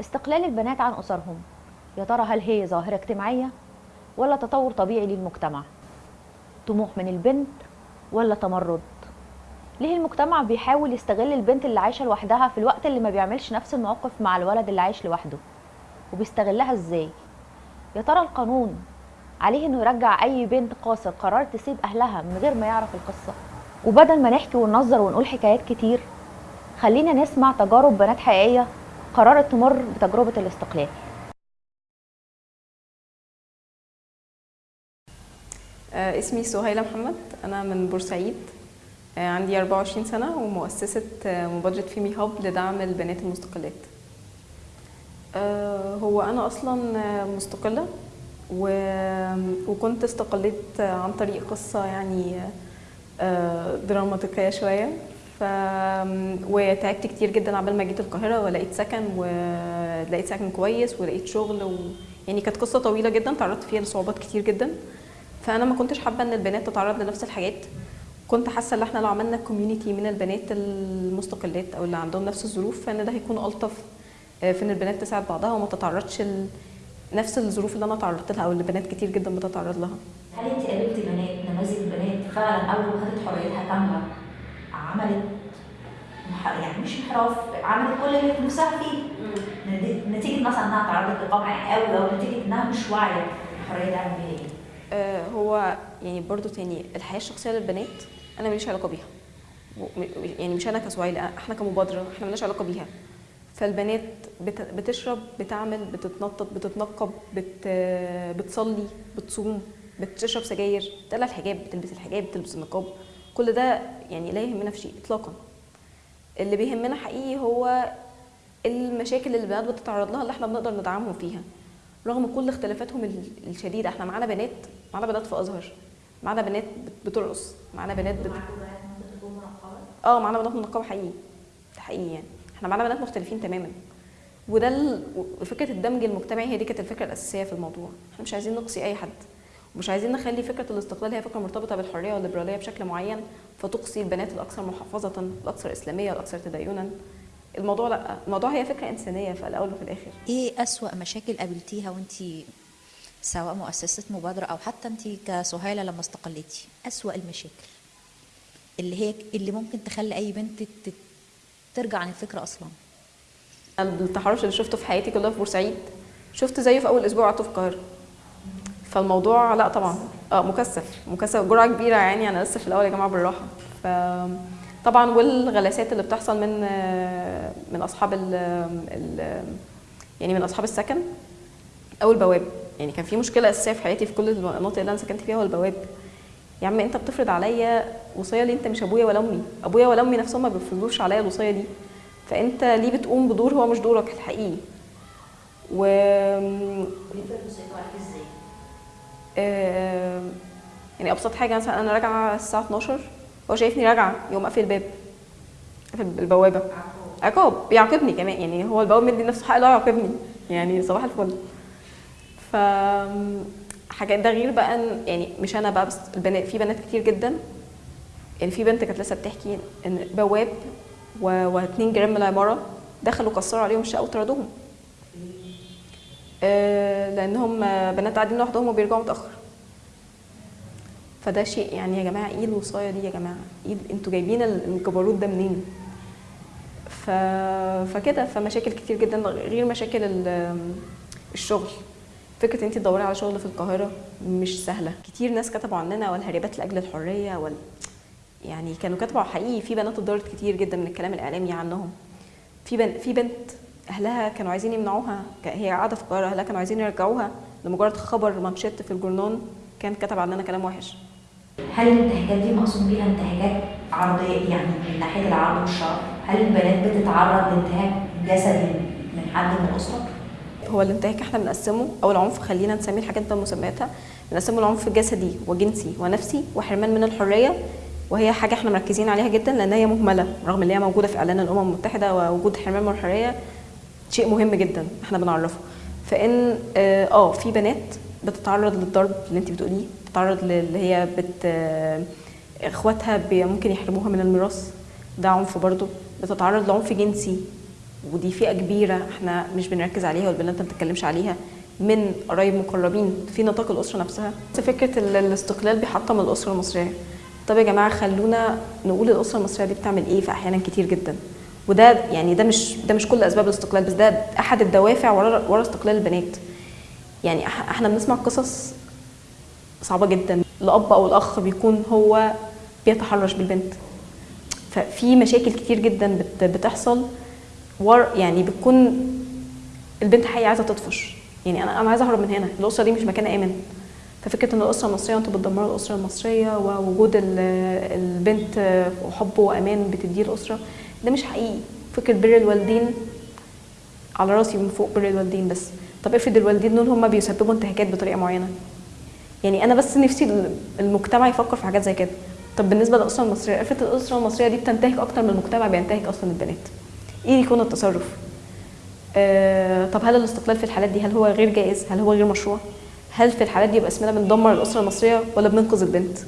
استقلال البنات عن أسرهم. يا ترى هل هي ظاهرة اجتماعية ولا تطور طبيعي للمجتمع؟ طموح من البنت ولا تمرد؟ ليه المجتمع بيحاول يستغل البنت اللي عايشة لوحدها في الوقت اللي ما بيعملش نفس المواقف مع الولد اللي عايش لوحده؟ وبيستغلها إزاي؟ يا ترى القانون عليه إنه يرجع أي بنت قاصر قررت تسيب أهلها من غير ما يعرف القصة؟ وبدل ما نحكي وننظر ونقول حكايات كتير خلينا نسمع تجارب بنات حقيقية قررت تمر بتجربة الاستقلال. آه، اسمي سهيلة محمد. أنا من بورسعيد. آه، عندي 24 سنة ومؤسسة آه، مبادرة فيمي هاب لدعم البنات المستقلات. هو أنا أصلا مستقلة وكنت استقليت عن طريق قصة يعني دراماتيكية شوية. وتعبت كتير جدا عبال ما جيت القاهرة ولقيت سكن ولقيت سكن كويس ولقيت شغل و... يعني كانت قصة طويلة جدا تعرضت فيها لصعوبات كتير جدا. فأنا ما كنتش حابة إن البنات تتعرض لنفس الحاجات. كنت حاسة إن إحنا لو عملنا كوميونتي من البنات المستقلات أو اللي عندهم نفس الظروف فإن ده هيكون ألطف آه، في إن البنات تساعد بعضها وما تتعرضش ل- نفس الظروف اللي أنا تعرضت لها أو اللي بنات كتير جدا بتتعرض لها. هل أنت قابلتي بنات نماذج بنات فعلا أول ما خدت حريتها كامله عملت مح- يعني مش انحراف عملت كل اللي في نفسها فيه. نتيجة مثلا إنها تعرضت لقمع قوي أو نتيجة إنها مش واعية بالحريه اللي عملت بيها إيه آه، هو يعني برضو تاني الحياة الشخصية للبنات أنا ماليش علاقة بيها. يعني مش أنا كسويلة إحنا كمبادرة إحنا مالناش علاقة بيها. فالبنات بت- بتشرب بتعمل بتتنطط بتتنقب بت بتصلي بتصوم بتشرب سجاير بتقلع الحجاب بتلبس الحجاب بتلبس النقاب. كل ده يعني لا يهمنا في شيء اطلاقا. اللي بيهمنا حقيقي هو المشاكل اللي البنات بتتعرض لها اللي إحنا بنقدر ندعمهم فيها. رغم كل اختلافاتهم ال- الشديدة إحنا معانا بنات معانا بنات في أزهر معانا بنات بت- بترقص معانا بنات بت... آه معانا بنات منقبة حقيقي حقيقي يعني. إحنا معانا بنات مختلفين تماما. وده. فكرة الدمج المجتمعي هي دي كانت الفكرة الأساسية في الموضوع. إحنا مش عايزين نقصي أي حد. ومش عايزين نخلي فكرة الاستقلال هي فكرة مرتبطة بالحرية والليبرالية بشكل معين فتقصي البنات الأكثر محافظة الأكثر إسلامية الأكثر تدينا. الموضوع لأ الموضوع هي فكرة إنسانية في الأول وفي الآخر. إيه أسوأ مشاكل قابلتيها وانت سواء مؤسسة مبادرة أو حتى انت كسهيلة لما استقلتي؟ أسوأ المشاكل اللي هي اللي ممكن تخلي أي بنت ترجع عن الفكرة أصلا. التحرش اللي شفته في حياتي كلها في بورسعيد. شفت زيه في أول أسبوع قعدت في القاهرة. فالموضوع لا طبعا. آه مكثف. مكثف. جرعة كبيرة يعني. أنا لسه في الأول يا جماعة بالراحة. ف طبعا والغلاسات اللي بتحصل من من أصحاب ال ال يعني من أصحاب السكن أو البواب. يعني كان في مشكلة أساسية في حياتي في كل المناطق اللي أنا سكنت فيها هو البواب. يا عم أنت بتفرض عليا وصية ليه أنت مش أبويا ولا أمي. أبويا ولا أمي نفسهم ما بيفرضوش عليا الوصية دي. فأنت ليه بتقوم بدور هو مش دورك الحقيقي؟ و بيفرض مسيطرة عليك إزاي؟ آه، يعني أبسط حاجة مثلا أنا راجعة الساعة 12 هو شايفني راجعة يقوم قافل الباب قافل البوابة. عقاب بيعاقبني كمان يعني هو البواب مدي نفسه حق لا يعاقبني يعني صباح الفل. ف حاجات ده غير بقى يعني مش أنا بقى بس البنات في بنات كتير جدا. يعني في بنت كانت لسه بتحكي إن بواب و... واتنين جيران من العماره دخلوا كسروا عليهم الشقة وطردوهم. لانهم بنات قاعدين لوحدهم وبيرجعوا متأخر. فده شيء يعني يا جماعة إيه الوصايه دي يا جماعة؟ إيه أنتوا جايبين الجبروت ده منين؟ ف... فكده فمشاكل كتير جدا غير مشاكل ال- الشغل. فكرة انت تدوري على شغل في القاهرة مش سهلة. كتير ناس كتبوا عننا والهربات لأجل الحرية وال يعني كانوا كتبوا حقيقي في بنات اتضرت كتير جدا من الكلام الإعلامي عنهم. في بن... في بنت أهلها كانوا عايزين يمنعوها. هي قاعدة في القاهرة أهلها كانوا عايزين يرجعوها لمجرد خبر مانشيت في الجورنال كان كتب عننا كلام وحش. هل الانتهاكات دي مقصود بيها انتهاكات عرضية يعني من ناحية العرض والشرف؟ هل البنات بتتعرض لانتهاك جسدي من حد من الأسرة؟ هو الانتهاك إحنا بنقسمه. أو العنف خلينا نسمي الحاجات بمسمياتها بنقسمه العنف جسدي وجنسي ونفسي وحرمان من الحرية. وهي حاجة إحنا مركزين عليها جدا لأن هي مهملة رغم إن هي موجودة في إعلان الأمم المتحدة ووجود حرمان من الحرية. شيء مهم جدا إحنا بنعرفه. فإن آه آه، في بنات بتتعرض للضرب اللي انت بتقوليه بتتعرض اللي هي بت آه، إخواتها ممكن يحرموها من الميراث. ده عنف برضه. بتتعرض لعنف جنسي. ودي فئة كبيرة إحنا مش بنركز عليها والبنات ما بتتكلمش عليها. من قرايب مقربين. في نطاق الأسرة نفسها. فكرة ال- الاستقلال بيحطم الأسرة المصرية. طب يا جماعة خلونا نقول الأسرة المصرية دي بتعمل إيه؟ في أحيانا كتير جدا. وده يعني ده مش ده مش كل أسباب الاستقلال بس ده أحد الدوافع ورا ورا استقلال البنات. يعني إحنا بنسمع قصص صعبة جدا. الأب أو الأخ بيكون هو بيتحرش بالبنت. ففي مشاكل كتير جدا بت- بتحصل ور يعني بتكون البنت حقيقي عايزة تطفش. يعني أنا أنا عايزة أهرب من هنا. الأسرة دي مش مكان آمن. ففكرة إن الأسرة المصرية أنتوا بتدمروا الأسرة المصرية ووجود ال- البنت وحب وأمان بتديه الأسرة ده مش حقيقي. فكرة بر الوالدين على راسي من فوق بر الوالدين بس. طب افرض الوالدين دول هم بيسببوا انتهاكات بطريقة معينة. يعني أنا بس نفسي المجتمع يفكر في حاجات زي كده. طب بالنسبة للاسره المصريه افرض الأسرة المصرية دي بتنتهك أكتر من المجتمع بينتهك أصلا البنات. إيه يكون التصرف؟ آه طب هل الاستقلال في الحالات دي هل هو غير جائز؟ هل هو غير مشروع؟ هل في الحالات دي يبقى اسمنا بندمر الأسرة المصرية ولا بننقذ البنت؟